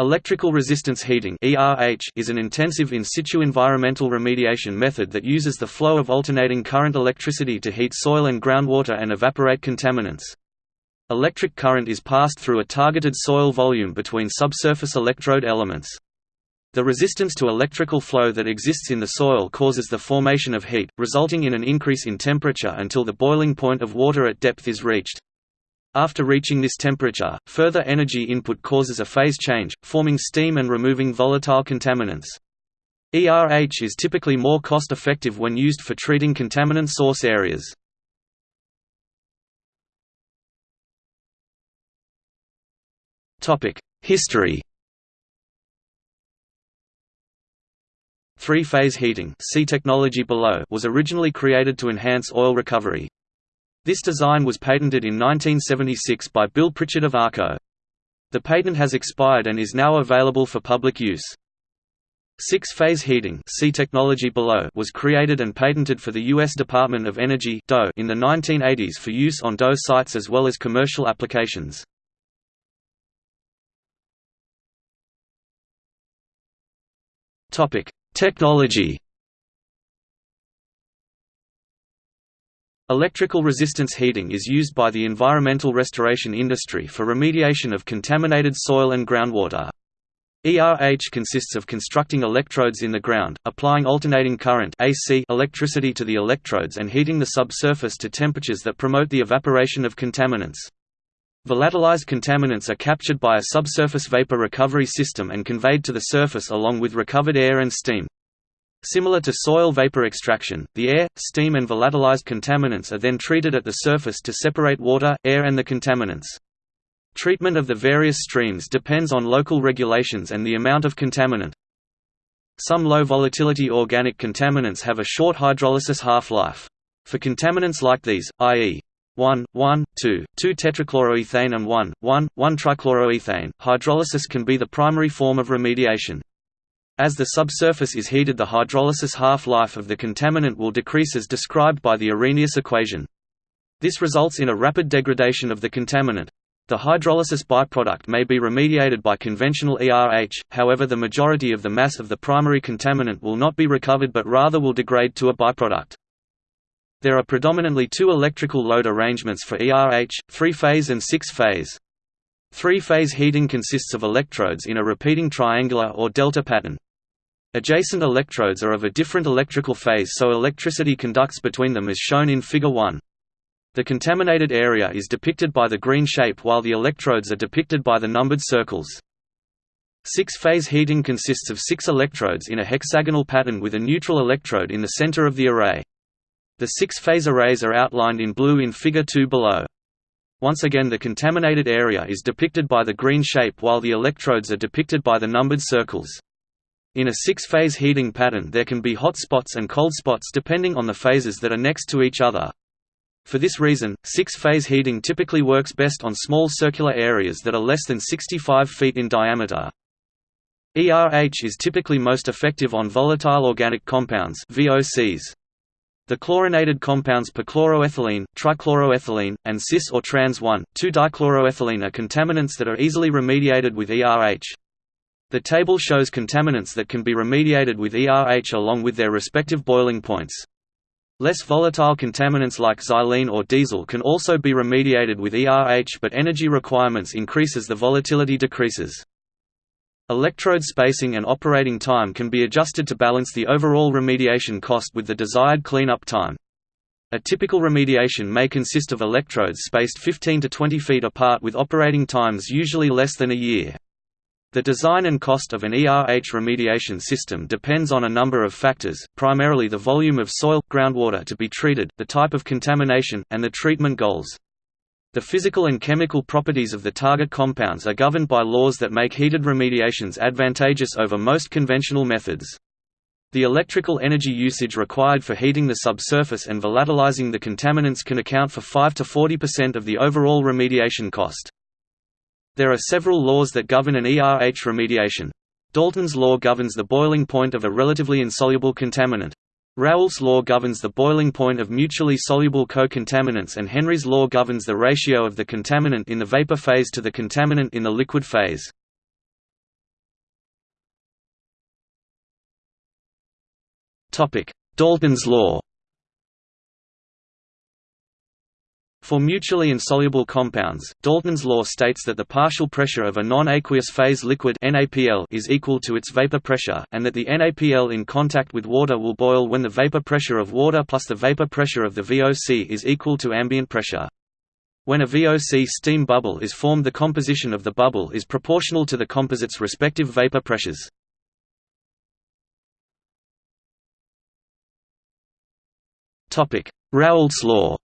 Electrical resistance heating is an intensive in situ environmental remediation method that uses the flow of alternating current electricity to heat soil and groundwater and evaporate contaminants. Electric current is passed through a targeted soil volume between subsurface electrode elements. The resistance to electrical flow that exists in the soil causes the formation of heat, resulting in an increase in temperature until the boiling point of water at depth is reached. After reaching this temperature, further energy input causes a phase change, forming steam and removing volatile contaminants. ERH is typically more cost-effective when used for treating contaminant source areas. History Three-phase heating see technology below was originally created to enhance oil recovery. This design was patented in 1976 by Bill Pritchard of ARCO. The patent has expired and is now available for public use. Six-phase heating see technology below was created and patented for the U.S. Department of Energy in the 1980s for use on DOE sites as well as commercial applications. Technology Electrical resistance heating is used by the environmental restoration industry for remediation of contaminated soil and groundwater. ERH consists of constructing electrodes in the ground, applying alternating current AC electricity to the electrodes and heating the subsurface to temperatures that promote the evaporation of contaminants. Volatilized contaminants are captured by a subsurface vapor recovery system and conveyed to the surface along with recovered air and steam. Similar to soil vapor extraction, the air, steam and volatilized contaminants are then treated at the surface to separate water, air and the contaminants. Treatment of the various streams depends on local regulations and the amount of contaminant. Some low-volatility organic contaminants have a short hydrolysis half-life. For contaminants like these, i.e. 1, 1, 2, 2 tetrachloroethane and 1, 1, 1 trichloroethane, hydrolysis can be the primary form of remediation. As the subsurface is heated the hydrolysis half-life of the contaminant will decrease as described by the Arrhenius equation. This results in a rapid degradation of the contaminant. The hydrolysis byproduct may be remediated by conventional ERH, however the majority of the mass of the primary contaminant will not be recovered but rather will degrade to a byproduct. There are predominantly two electrical load arrangements for ERH, three-phase and six-phase. Three-phase heating consists of electrodes in a repeating triangular or delta pattern. Adjacent electrodes are of a different electrical phase so electricity conducts between them as shown in Figure 1. The contaminated area is depicted by the green shape while the electrodes are depicted by the numbered circles. Six-phase heating consists of six electrodes in a hexagonal pattern with a neutral electrode in the center of the array. The six-phase arrays are outlined in blue in Figure 2 below. Once again the contaminated area is depicted by the green shape while the electrodes are depicted by the numbered circles. In a six-phase heating pattern there can be hot spots and cold spots depending on the phases that are next to each other. For this reason, six-phase heating typically works best on small circular areas that are less than 65 feet in diameter. ERH is typically most effective on volatile organic compounds VOCs. The chlorinated compounds perchloroethylene, trichloroethylene, and cis or trans 1,2-dichloroethylene are contaminants that are easily remediated with ERH. The table shows contaminants that can be remediated with ERH along with their respective boiling points. Less volatile contaminants like xylene or diesel can also be remediated with ERH but energy requirements increase as the volatility decreases. Electrode spacing and operating time can be adjusted to balance the overall remediation cost with the desired cleanup time. A typical remediation may consist of electrodes spaced 15 to 20 feet apart with operating times usually less than a year. The design and cost of an ERH remediation system depends on a number of factors, primarily the volume of soil, groundwater to be treated, the type of contamination, and the treatment goals. The physical and chemical properties of the target compounds are governed by laws that make heated remediations advantageous over most conventional methods. The electrical energy usage required for heating the subsurface and volatilizing the contaminants can account for 5 to 40% of the overall remediation cost. There are several laws that govern an ERH remediation. Dalton's law governs the boiling point of a relatively insoluble contaminant. Raoult's law governs the boiling point of mutually soluble co-contaminants and Henry's law governs the ratio of the contaminant in the vapor phase to the contaminant in the liquid phase. Dalton's law For mutually insoluble compounds, Dalton's law states that the partial pressure of a non-aqueous phase liquid NAPL is equal to its vapor pressure, and that the NAPL in contact with water will boil when the vapor pressure of water plus the vapor pressure of the VOC is equal to ambient pressure. When a VOC steam bubble is formed the composition of the bubble is proportional to the composite's respective vapor pressures. Raoult's law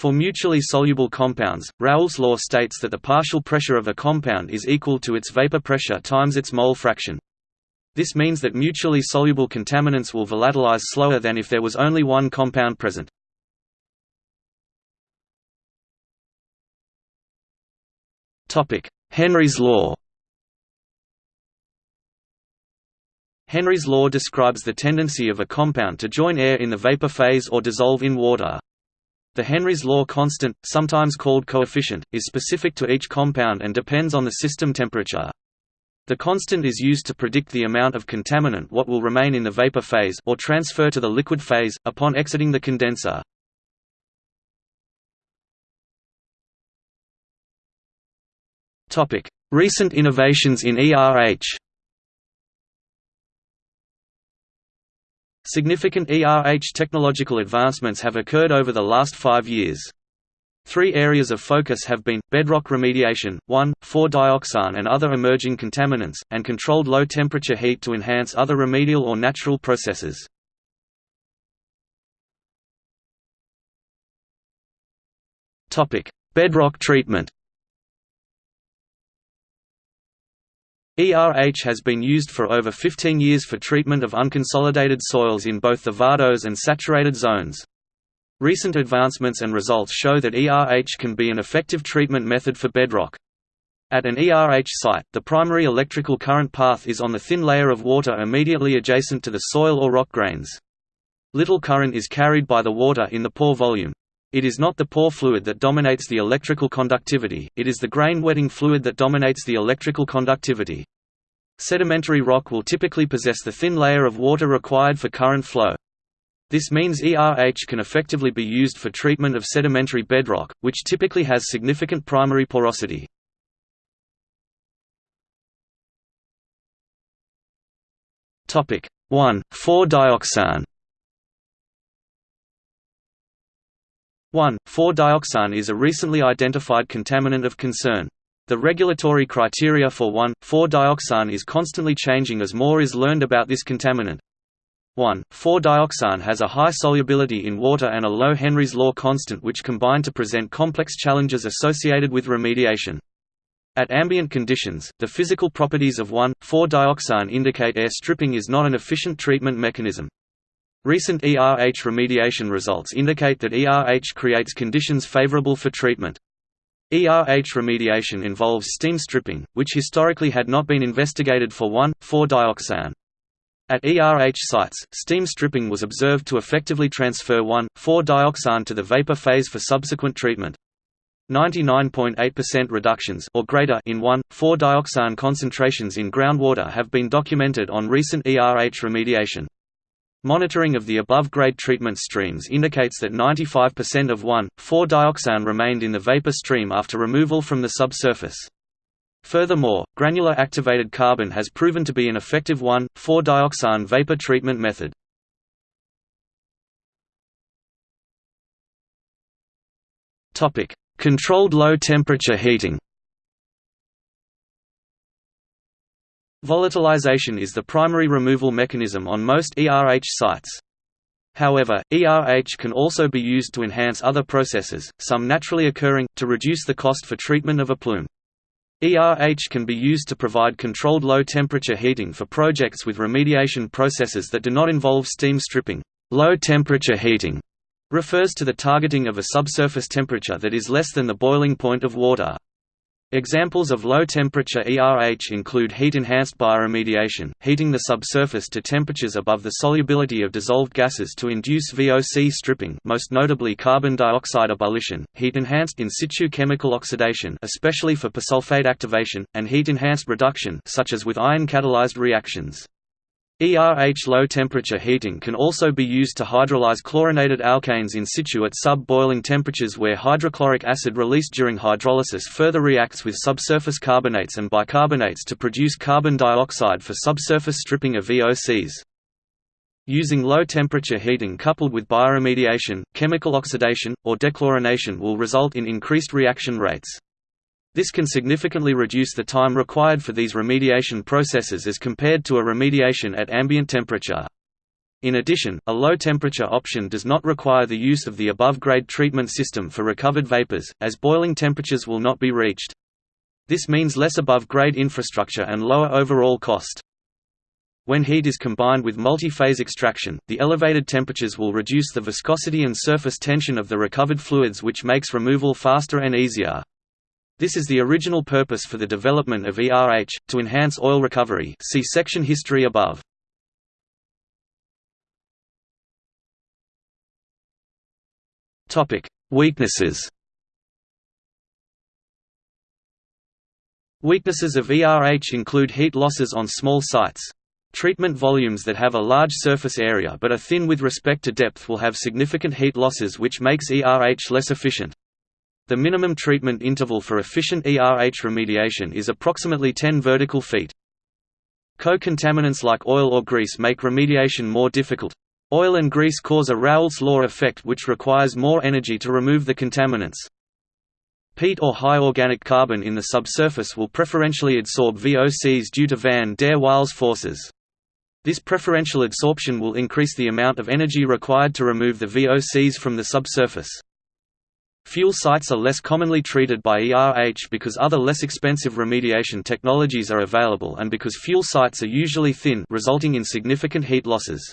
For mutually soluble compounds, Raoult's law states that the partial pressure of a compound is equal to its vapor pressure times its mole fraction. This means that mutually soluble contaminants will volatilize slower than if there was only one compound present. Henry's law Henry's law describes the tendency of a compound to join air in the vapor phase or dissolve in water. The Henry's law constant, sometimes called coefficient, is specific to each compound and depends on the system temperature. The constant is used to predict the amount of contaminant what will remain in the vapor phase or transfer to the liquid phase, upon exiting the condenser. Recent innovations in ERH Significant ERH technological advancements have occurred over the last five years. Three areas of focus have been, bedrock remediation, 1,4-dioxane and other emerging contaminants, and controlled low-temperature heat to enhance other remedial or natural processes. Bedrock treatment ERH has been used for over 15 years for treatment of unconsolidated soils in both the vadose and saturated zones. Recent advancements and results show that ERH can be an effective treatment method for bedrock. At an ERH site, the primary electrical current path is on the thin layer of water immediately adjacent to the soil or rock grains. Little current is carried by the water in the pore volume. It is not the pore fluid that dominates the electrical conductivity, it is the grain wetting fluid that dominates the electrical conductivity. Sedimentary rock will typically possess the thin layer of water required for current flow. This means ERH can effectively be used for treatment of sedimentary bedrock, which typically has significant primary porosity. Topic 1. 4-dioxane 1,4-dioxane is a recently identified contaminant of concern. The regulatory criteria for 1,4-dioxane is constantly changing as more is learned about this contaminant. 1,4-dioxane has a high solubility in water and a low Henry's law constant which combine to present complex challenges associated with remediation. At ambient conditions, the physical properties of 1,4-dioxane indicate air stripping is not an efficient treatment mechanism. Recent ERH remediation results indicate that ERH creates conditions favorable for treatment. ERH remediation involves steam stripping, which historically had not been investigated for 1,4-dioxane. At ERH sites, steam stripping was observed to effectively transfer 1,4-dioxane to the vapor phase for subsequent treatment. 99.8% reductions or greater in 1,4-dioxane concentrations in groundwater have been documented on recent ERH remediation. Monitoring of the above-grade treatment streams indicates that 95% of 1,4-dioxane remained in the vapor stream after removal from the subsurface. Furthermore, granular activated carbon has proven to be an effective 1,4-dioxane vapor treatment method. Controlled low-temperature heating Volatilization is the primary removal mechanism on most ERH sites. However, ERH can also be used to enhance other processes, some naturally occurring, to reduce the cost for treatment of a plume. ERH can be used to provide controlled low-temperature heating for projects with remediation processes that do not involve steam stripping. Low-temperature heating refers to the targeting of a subsurface temperature that is less than the boiling point of water. Examples of low-temperature ERH include heat-enhanced bioremediation, heating the subsurface to temperatures above the solubility of dissolved gases to induce VOC stripping most notably carbon dioxide ebullition, heat-enhanced in situ chemical oxidation especially for persulfate activation, and heat-enhanced reduction such as with iron-catalyzed reactions. ERH low-temperature heating can also be used to hydrolyze chlorinated alkanes in situ at sub-boiling temperatures where hydrochloric acid released during hydrolysis further reacts with subsurface carbonates and bicarbonates to produce carbon dioxide for subsurface stripping of VOCs. Using low-temperature heating coupled with bioremediation, chemical oxidation, or dechlorination will result in increased reaction rates. This can significantly reduce the time required for these remediation processes as compared to a remediation at ambient temperature. In addition, a low-temperature option does not require the use of the above-grade treatment system for recovered vapors, as boiling temperatures will not be reached. This means less above-grade infrastructure and lower overall cost. When heat is combined with multi-phase extraction, the elevated temperatures will reduce the viscosity and surface tension of the recovered fluids which makes removal faster and easier. This is the original purpose for the development of ERH, to enhance oil recovery see section history above. Weaknesses Weaknesses of ERH include heat losses on small sites. Treatment volumes that have a large surface area but are thin with respect to depth will have significant heat losses which makes ERH less efficient. The minimum treatment interval for efficient ERH remediation is approximately 10 vertical feet. Co-contaminants like oil or grease make remediation more difficult. Oil and grease cause a Raoult's law effect which requires more energy to remove the contaminants. Peat or high organic carbon in the subsurface will preferentially absorb VOCs due to van der Waals forces. This preferential absorption will increase the amount of energy required to remove the VOCs from the subsurface. Fuel sites are less commonly treated by ERH because other less expensive remediation technologies are available and because fuel sites are usually thin resulting in significant heat losses.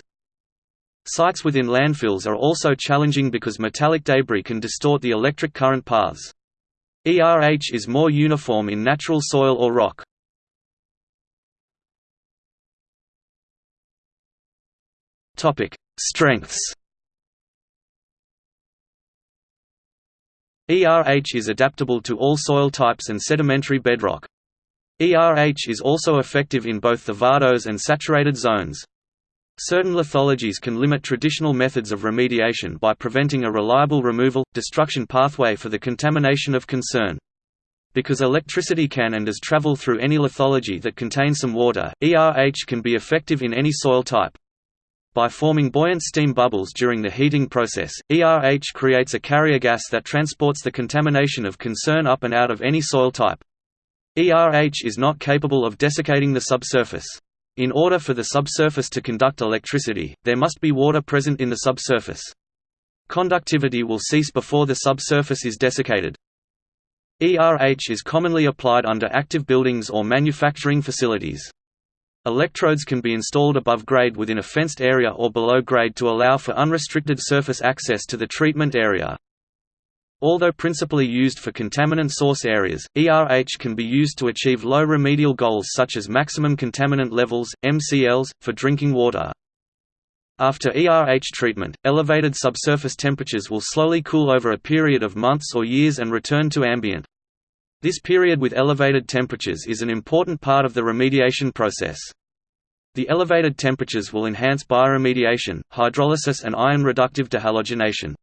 Sites within landfills are also challenging because metallic debris can distort the electric current paths. ERH is more uniform in natural soil or rock. Strengths ERH is adaptable to all soil types and sedimentary bedrock. ERH is also effective in both the vadose and saturated zones. Certain lithologies can limit traditional methods of remediation by preventing a reliable removal, destruction pathway for the contamination of concern. Because electricity can and does travel through any lithology that contains some water, ERH can be effective in any soil type. By forming buoyant steam bubbles during the heating process, ERH creates a carrier gas that transports the contamination of concern up and out of any soil type. ERH is not capable of desiccating the subsurface. In order for the subsurface to conduct electricity, there must be water present in the subsurface. Conductivity will cease before the subsurface is desiccated. ERH is commonly applied under active buildings or manufacturing facilities. Electrodes can be installed above grade within a fenced area or below grade to allow for unrestricted surface access to the treatment area. Although principally used for contaminant source areas, ERH can be used to achieve low remedial goals such as maximum contaminant levels, MCLs, for drinking water. After ERH treatment, elevated subsurface temperatures will slowly cool over a period of months or years and return to ambient. This period with elevated temperatures is an important part of the remediation process. The elevated temperatures will enhance bioremediation, hydrolysis and iron reductive dehalogenation.